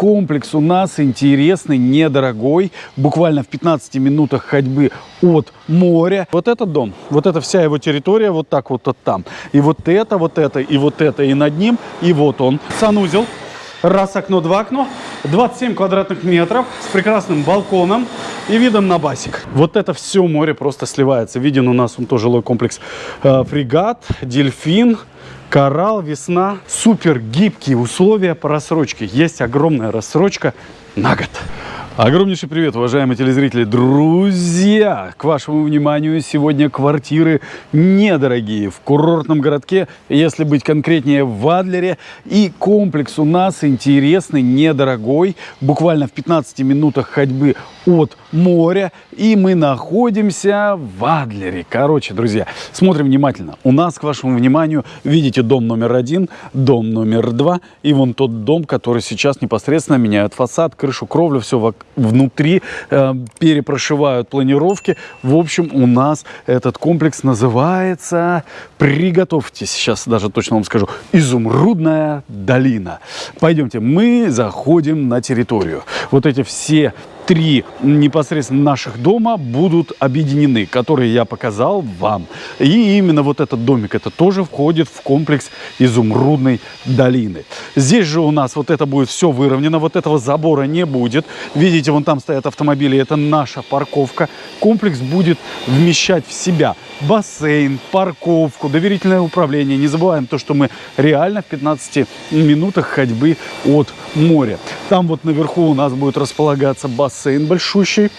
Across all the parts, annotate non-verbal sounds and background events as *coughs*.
комплекс у нас интересный, недорогой, буквально в 15 минутах ходьбы от моря. Вот этот дом, вот эта вся его территория, вот так вот, вот там. И вот это, вот это, и вот это, и над ним, и вот он. Санузел. Раз окно, два окно. 27 квадратных метров с прекрасным балконом и видом на басик. Вот это все море просто сливается. Виден у нас он тоже жилой комплекс э, фрегат, дельфин, коралл, весна. Супер гибкие условия по рассрочке. Есть огромная рассрочка на год. Огромнейший привет, уважаемые телезрители, друзья! К вашему вниманию сегодня квартиры недорогие в курортном городке, если быть конкретнее в Адлере. И комплекс у нас интересный, недорогой, буквально в 15 минутах ходьбы от моря. И мы находимся в Адлере. Короче, друзья, смотрим внимательно. У нас, к вашему вниманию, видите дом номер один, дом номер два и вон тот дом, который сейчас непосредственно меняют фасад, крышу, кровлю, все внутри, э, перепрошивают планировки. В общем, у нас этот комплекс называется, приготовьтесь, сейчас даже точно вам скажу, Изумрудная долина. Пойдемте, мы заходим на территорию. Вот эти все три непосредственно наших дома будут объединены, которые я показал вам. И именно вот этот домик, это тоже входит в комплекс Изумрудной долины. Здесь же у нас вот это будет все выровнено, вот этого забора не будет. Видите, вон там стоят автомобили, это наша парковка. Комплекс будет вмещать в себя бассейн, парковку, доверительное управление. Не забываем то, что мы реально в 15 минутах ходьбы от моря. Там вот наверху у нас будет располагаться бассейн большущий.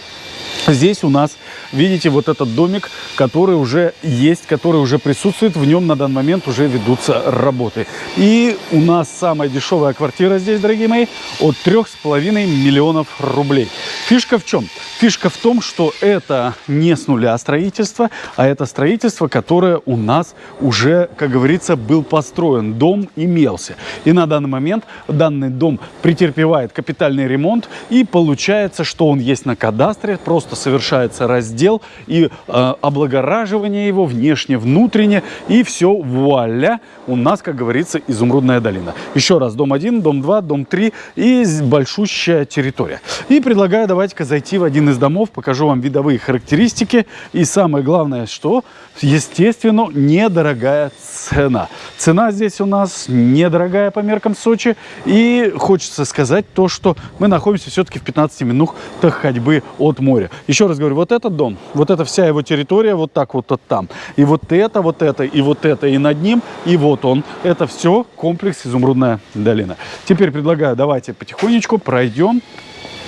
Здесь у нас, видите, вот этот домик, который уже есть, который уже присутствует. В нем на данный момент уже ведутся работы. И у нас самая дешевая квартира здесь, дорогие мои, от 3,5 миллионов рублей. Фишка в чем? Фишка в том, что это не с нуля строительство, а это строительство, которое у нас уже, как говорится, был построен. Дом имелся. И на данный момент данный дом претерпевает капитальный ремонт. И получается, что он есть на кадастре, просто совершается раздел и э, облагораживание его внешне, внутренне. И все, вуаля, у нас, как говорится, изумрудная долина. Еще раз, дом 1, дом 2, дом 3 и большущая территория. И предлагаю, давайте-ка зайти в один из домов, покажу вам видовые характеристики. И самое главное, что, естественно, недорогая цена. Цена здесь у нас недорогая по меркам Сочи. И хочется сказать то, что мы находимся все-таки в 15 минутах ходьбы от моря. Еще раз говорю, вот этот дом, вот эта вся его территория, вот так вот, вот там. И вот это, вот это, и вот это, и над ним, и вот он. Это все комплекс Изумрудная долина. Теперь предлагаю, давайте потихонечку пройдем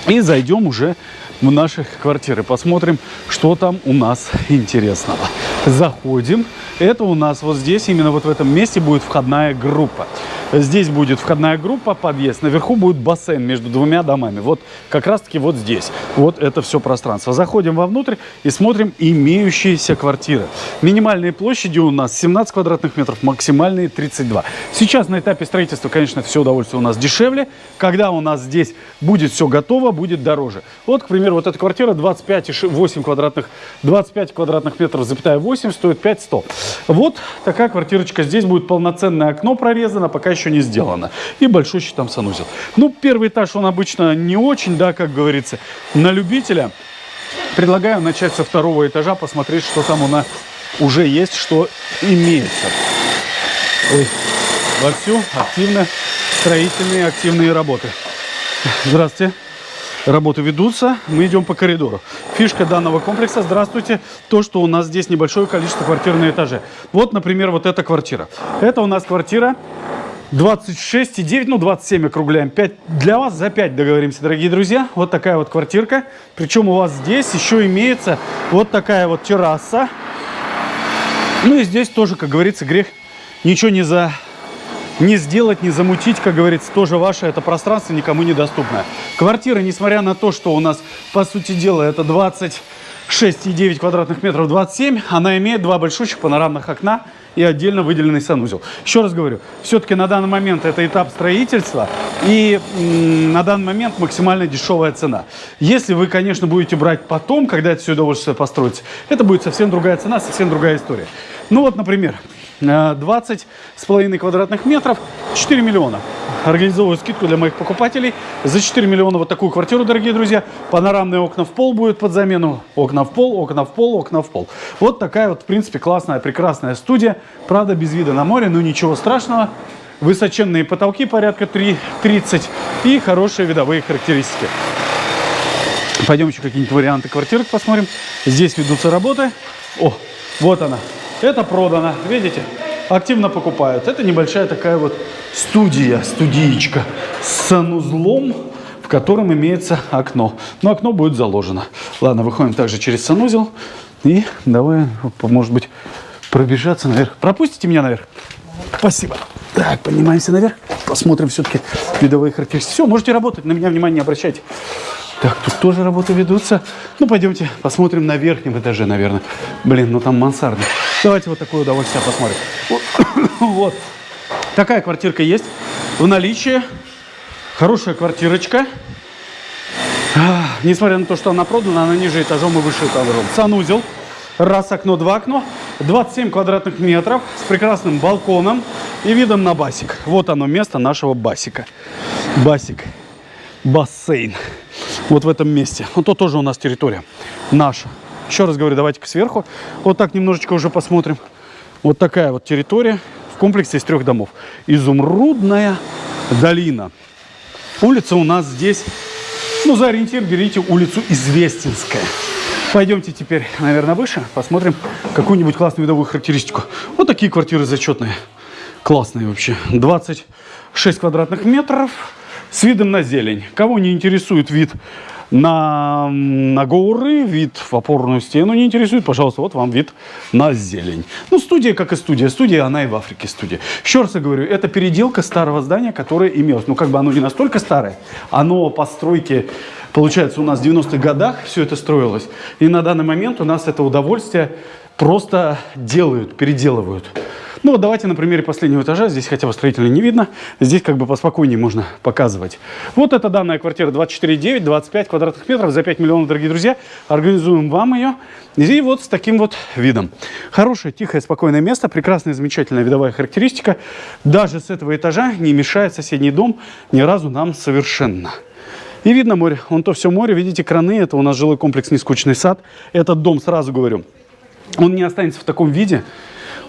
и зайдем уже в наши квартиры. Посмотрим, что там у нас интересного. Заходим. Это у нас вот здесь, именно вот в этом месте будет входная группа. Здесь будет входная группа, подъезд. Наверху будет бассейн между двумя домами. Вот как раз-таки вот здесь. Вот это все пространство. Заходим вовнутрь и смотрим имеющиеся квартиры. Минимальные площади у нас 17 квадратных метров, максимальные 32. Сейчас на этапе строительства, конечно, все удовольствие у нас дешевле. Когда у нас здесь будет все готово, будет дороже. Вот, к примеру, вот эта квартира 25,8 квадратных, 25 квадратных метров, запятая 8, стоит 5100. Вот такая квартирочка. Здесь будет полноценное окно прорезано, пока еще не сделано. И большущий там санузел. Ну, первый этаж, он обычно не очень, да, как говорится, на любителя. Предлагаю начать со второго этажа, посмотреть, что там у нас уже есть, что имеется. Ой, вовсю активно строительные активные работы. Здравствуйте. Работы ведутся, мы идем по коридору. Фишка данного комплекса, здравствуйте, то, что у нас здесь небольшое количество квартир на этаже. Вот, например, вот эта квартира. Это у нас квартира 26,9, ну 27 округляем. 5 для вас за 5 договоримся, дорогие друзья. Вот такая вот квартирка. Причем у вас здесь еще имеется вот такая вот терраса. Ну и здесь тоже, как говорится, грех ничего не за не сделать, не замутить, как говорится, тоже ваше это пространство никому недоступное. Квартира, несмотря на то, что у нас, по сути дела, это 26,9 квадратных метров, 27, она имеет два большущих панорамных окна и отдельно выделенный санузел. Еще раз говорю, все-таки на данный момент это этап строительства и на данный момент максимально дешевая цена. Если вы, конечно, будете брать потом, когда это все удовольствие построится, это будет совсем другая цена, совсем другая история. Ну вот, например, 20 с половиной квадратных метров, 4 миллиона. Организовываю скидку для моих покупателей. За 4 миллиона вот такую квартиру, дорогие друзья. Панорамные окна в пол будет под замену. Окна в пол, окна в пол, окна в пол. Вот такая вот, в принципе, классная, прекрасная студия. Правда, без вида на море, но ничего страшного. Высоченные потолки порядка 3,30 и хорошие видовые характеристики. Пойдем еще какие-нибудь варианты квартирок посмотрим. Здесь ведутся работы. О, вот она. Это продано, видите? Активно покупают. Это небольшая такая вот студия, студиечка с санузлом, в котором имеется окно. Но окно будет заложено. Ладно, выходим также через санузел. И давай, может быть, пробежаться наверх. Пропустите меня наверх? Спасибо. Так, поднимаемся наверх. Посмотрим все-таки видовые характеристики. Все, можете работать, на меня внимание не обращайте. Так, тут тоже работы ведутся. Ну, пойдемте посмотрим на верхнем этаже, наверное. Блин, ну там мансарда. Давайте вот такое удовольствие посмотрим. *coughs* Вот. Такая квартирка есть в наличии. Хорошая квартирочка. Несмотря на то, что она продана, она ниже этажом и выше этажом. Санузел. Раз окно, два окно. 27 квадратных метров с прекрасным балконом и видом на басик. Вот оно место нашего басика. Басик. Бассейн вот в этом месте. Вот то тоже у нас территория наша. Еще раз говорю, давайте-ка сверху. Вот так немножечко уже посмотрим. Вот такая вот территория в комплексе из трех домов. Изумрудная долина. Улица у нас здесь, ну, за ориентир берите улицу Известинская. Пойдемте теперь, наверное, выше, посмотрим какую-нибудь классную видовую характеристику. Вот такие квартиры зачетные. Классные вообще. 26 квадратных метров с видом на зелень. Кого не интересует вид на, на горы, вид в опорную стену не интересует, пожалуйста, вот вам вид на зелень. Ну, студия как и студия. Студия, она и в Африке студия. Еще раз я говорю, это переделка старого здания, которое имелось. Ну, как бы оно не настолько старое, оно по стройке, получается, у нас в 90-х годах все это строилось. И на данный момент у нас это удовольствие просто делают, переделывают. Ну вот давайте на примере последнего этажа, здесь хотя бы строителя не видно, здесь как бы поспокойнее можно показывать. Вот это данная квартира 24,9, 25 квадратных метров за 5 миллионов, дорогие друзья. Организуем вам ее. И вот с таким вот видом. Хорошее, тихое, спокойное место, прекрасная, замечательная видовая характеристика. Даже с этого этажа не мешает соседний дом ни разу нам совершенно. И видно море. Вон то все море, видите, краны. Это у нас жилой комплекс «Нескучный сад». Этот дом, сразу говорю, он не останется в таком виде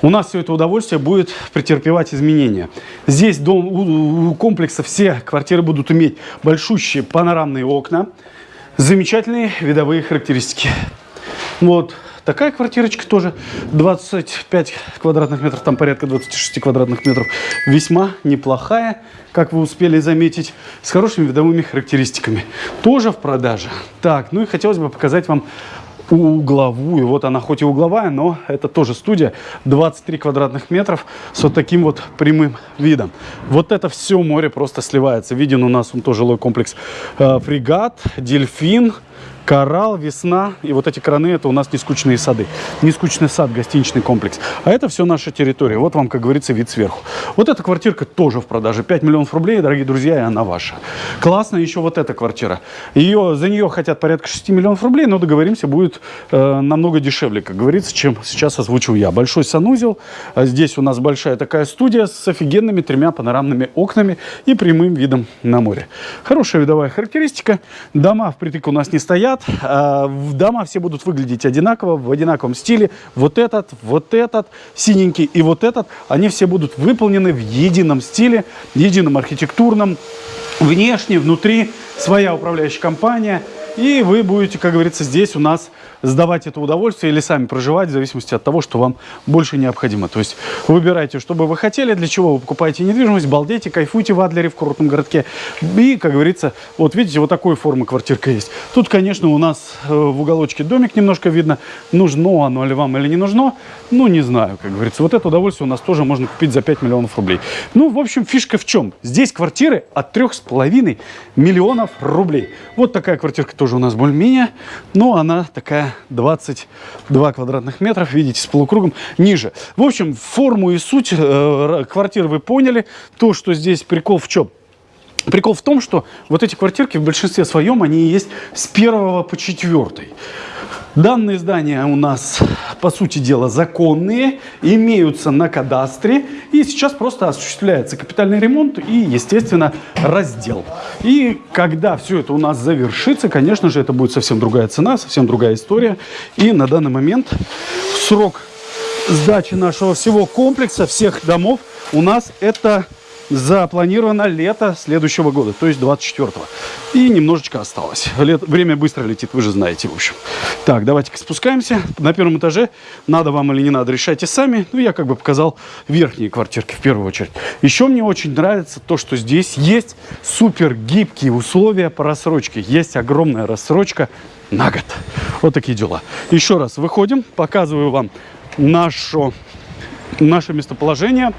у нас все это удовольствие будет претерпевать изменения. Здесь дом, у, у комплекса все квартиры будут иметь большущие панорамные окна, замечательные видовые характеристики. Вот такая квартирочка тоже 25 квадратных метров, там порядка 26 квадратных метров. Весьма неплохая, как вы успели заметить, с хорошими видовыми характеристиками. Тоже в продаже. Так, ну и хотелось бы показать вам угловую. Вот она хоть и угловая, но это тоже студия. 23 квадратных метров с вот таким вот прямым видом. Вот это все море просто сливается. Виден у нас он тоже жилой комплекс э, фрегат, дельфин, Коралл, весна и вот эти краны это у нас нескучные сады. Нескучный сад, гостиничный комплекс. А это все наша территория. Вот вам, как говорится, вид сверху. Вот эта квартирка тоже в продаже. 5 миллионов рублей, дорогие друзья, и она ваша. Классно еще вот эта квартира. Ее, за нее хотят порядка 6 миллионов рублей, но договоримся, будет э, намного дешевле, как говорится, чем сейчас озвучил я. Большой санузел. А здесь у нас большая такая студия с офигенными тремя панорамными окнами и прямым видом на море. Хорошая видовая характеристика. Дома впритык у нас не стоят стоят. А, дома все будут выглядеть одинаково, в одинаковом стиле. Вот этот, вот этот, синенький и вот этот. Они все будут выполнены в едином стиле, едином архитектурном. Внешне, внутри своя управляющая компания. И вы будете, как говорится, здесь у нас сдавать это удовольствие или сами проживать, в зависимости от того, что вам больше необходимо. То есть выбирайте, что бы вы хотели, для чего вы покупаете недвижимость, балдейте, кайфуйте в Адлере, в курортном городке. И, как говорится, вот видите, вот такой формы квартирка есть. Тут, конечно, у нас э, в уголочке домик немножко видно. Нужно оно ли вам или не нужно, ну, не знаю, как говорится. Вот это удовольствие у нас тоже можно купить за 5 миллионов рублей. Ну, в общем, фишка в чем? Здесь квартиры от 3,5 миллионов рублей. Вот такая квартирка тоже у нас более-менее, но она такая 22 квадратных метров, видите, с полукругом ниже. В общем, форму и суть э, квартиры вы поняли. То, что здесь прикол в чем? Прикол в том, что вот эти квартирки в большинстве своем, они есть с первого по четвертый. Данные здания у нас, по сути дела, законные, имеются на кадастре, и сейчас просто осуществляется капитальный ремонт и, естественно, раздел. И когда все это у нас завершится, конечно же, это будет совсем другая цена, совсем другая история. И на данный момент срок сдачи нашего всего комплекса, всех домов у нас это запланировано лето следующего года, то есть 24-го. И немножечко осталось. Лет, время быстро летит, вы же знаете, в общем. Так, давайте-ка спускаемся. На первом этаже, надо вам или не надо, решайте сами. Ну, я как бы показал верхние квартирки в первую очередь. Еще мне очень нравится то, что здесь есть супер гибкие условия по рассрочке. Есть огромная рассрочка на год. Вот такие дела. Еще раз выходим, показываю вам нашу, наше местоположение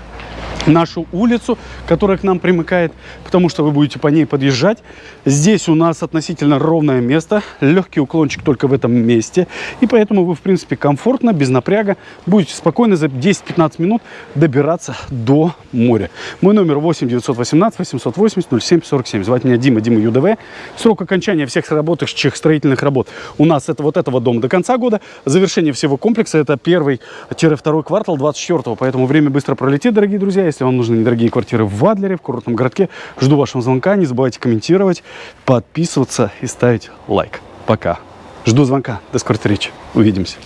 нашу улицу, которая к нам примыкает, потому что вы будете по ней подъезжать. Здесь у нас относительно ровное место, легкий уклончик только в этом месте, и поэтому вы, в принципе, комфортно, без напряга, будете спокойно за 10-15 минут добираться до моря. Мой номер 8 918 880 07 47. Звать меня Дима, Дима ЮДВ. Срок окончания всех работающих строительных работ у нас это вот этого дома до конца года. Завершение всего комплекса это первый-второй квартал 24 поэтому время быстро пролетит, дорогие друзья. Если вам нужны недорогие квартиры в Адлере, в курортном городке, жду вашего звонка. Не забывайте комментировать, подписываться и ставить лайк. Пока. Жду звонка. До скорой встречи. Увидимся.